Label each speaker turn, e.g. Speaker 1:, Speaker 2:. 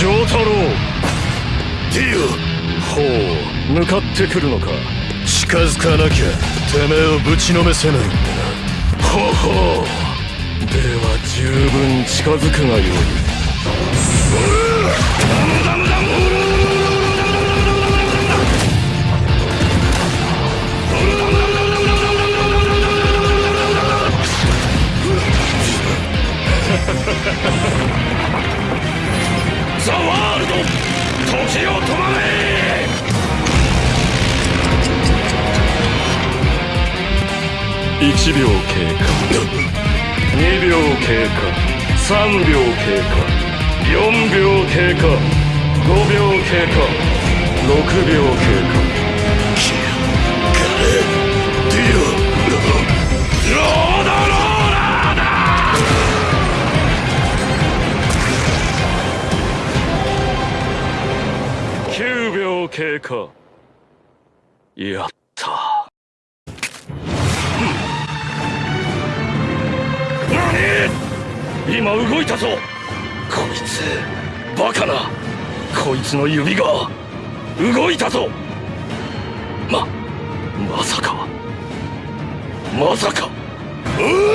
Speaker 1: 丈太郎。
Speaker 2: ディ
Speaker 1: ほう向かってくるのか？
Speaker 2: 近づかなきゃてめえをぶちのめせないんだな
Speaker 1: ほほ。うでは十分近づくがよい
Speaker 2: ザ・ 時を止まれ。
Speaker 1: 1秒経過。2秒経過。3秒経過。4秒経過。5秒経過。6秒経過。9秒経過。やった。
Speaker 2: 今動いたぞ。こいつバカな。こいつの指が動いたぞ。ままさか。まさか。うー